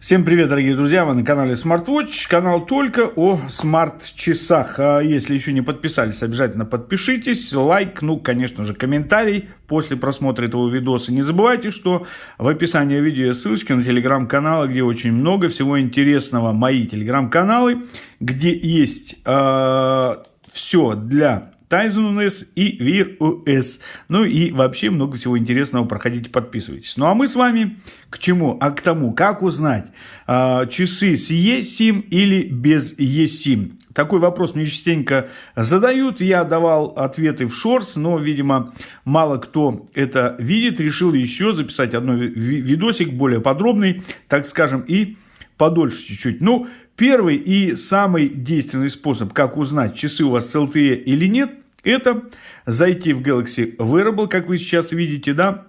Всем привет, дорогие друзья! Вы на канале SmartWatch, канал только о смарт-часах. А если еще не подписались, обязательно подпишитесь, лайк, ну, конечно же, комментарий после просмотра этого видоса. Не забывайте, что в описании видео ссылочки на телеграм-каналы, где очень много всего интересного. Мои телеграм-каналы, где есть э, все для Tizen OS и Wear OS. Ну и вообще много всего интересного. Проходите, подписывайтесь. Ну а мы с вами к чему? А к тому, как узнать, э, часы с eSIM или без eSIM. Такой вопрос мне частенько задают. Я давал ответы в шорс, но, видимо, мало кто это видит. Решил еще записать одно видосик более подробный, так скажем, и подольше чуть-чуть. Ну, первый и самый действенный способ, как узнать, часы у вас с LTE или нет, это зайти в Galaxy Wearable, как вы сейчас видите, да,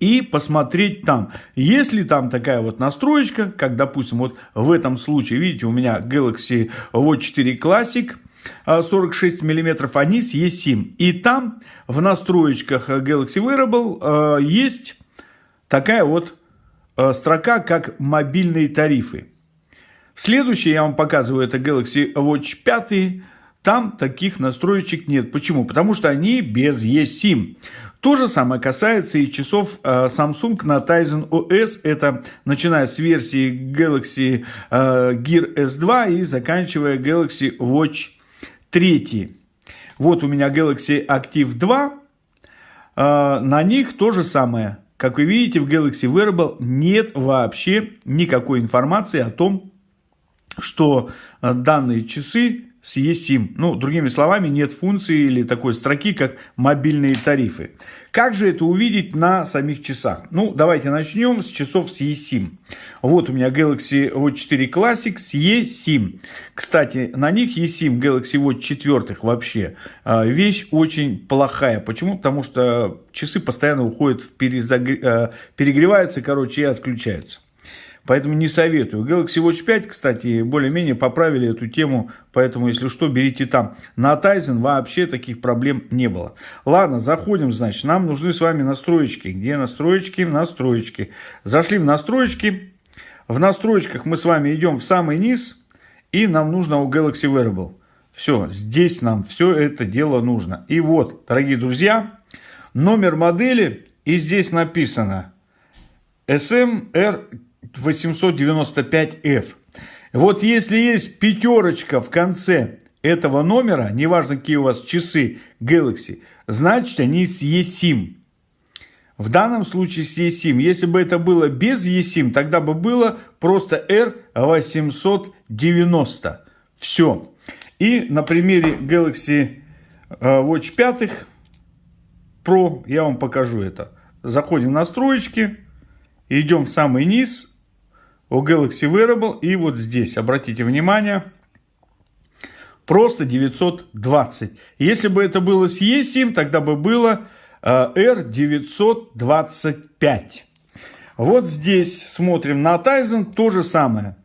и посмотреть там. Есть ли там такая вот настроечка, как, допустим, вот в этом случае, видите, у меня Galaxy Watch 4 Classic, 46 мм, они с eSIM. И там в настроечках Galaxy Wearable э, есть такая вот строка, как мобильные тарифы. Следующий я вам показываю, это Galaxy Watch 5. Там таких настроечек нет. Почему? Потому что они без eSIM. То же самое касается и часов э, Samsung на Tizen OS. Это начиная с версии Galaxy э, Gear S2 и заканчивая Galaxy Watch 3. Вот у меня Galaxy Active 2. Э, на них то же самое. Как вы видите, в Galaxy Wearable нет вообще никакой информации о том, что данные часы с eSIM. Ну, другими словами, нет функции или такой строки, как мобильные тарифы. Как же это увидеть на самих часах? Ну, давайте начнем с часов с eSIM. Вот у меня Galaxy Watch 4 Classic с eSIM. Кстати, на них eSIM Galaxy Watch 4 вообще а, вещь очень плохая. Почему? Потому что часы постоянно уходят в перезагр... А, перегреваются, короче, и отключаются. Поэтому не советую. Galaxy Watch 5, кстати, более-менее поправили эту тему. Поэтому, если что, берите там. На Tizen вообще таких проблем не было. Ладно, заходим, значит. Нам нужны с вами настроечки. Где настроечки? Настроечки. Зашли в настроечки. В настроечках мы с вами идем в самый низ. И нам нужно у Galaxy Wearable. Все, здесь нам все это дело нужно. И вот, дорогие друзья, номер модели. И здесь написано SMR 895F. Вот если есть пятерочка в конце этого номера, неважно какие у вас часы Galaxy, значит они с eSIM. В данном случае с eSIM. Если бы это было без eSIM, тогда бы было просто R890. Все. И на примере Galaxy э, Watch 5 Pro я вам покажу это. Заходим в настройки, идем в самый низ, у Galaxy Wearable. И вот здесь, обратите внимание, просто 920. Если бы это было с eSIM, тогда бы было R925. Вот здесь смотрим на Tizen, то же самое.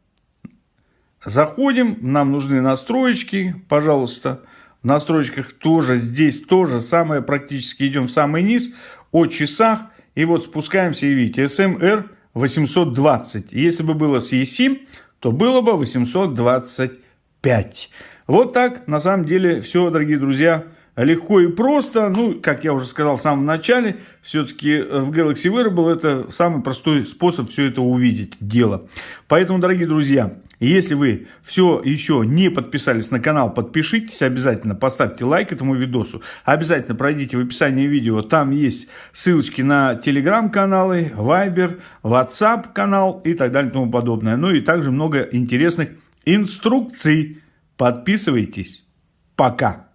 Заходим, нам нужны настроечки, пожалуйста. В настройках тоже здесь то же самое, практически идем в самый низ, о часах. И вот спускаемся и видите, SMR 820. Если бы было с eSIM, то было бы 825. Вот так, на самом деле, все, дорогие друзьья, легко и просто. Ну, как я уже сказал в самом начале, все-таки в Galaxy Wearable это самый простой способ все это увидеть, дело. Поэтому, дорогие друзья, если вы все еще не подписались на канал, подпишитесь обязательно, поставьте лайк этому видосу. Обязательно пройдите в описании видео, там есть ссылочки на телеграм-каналы, Viber, WhatsApp канал и так далее и тому подобное. Ну и также много интересных инструкций. Подписывайтесь. Пока.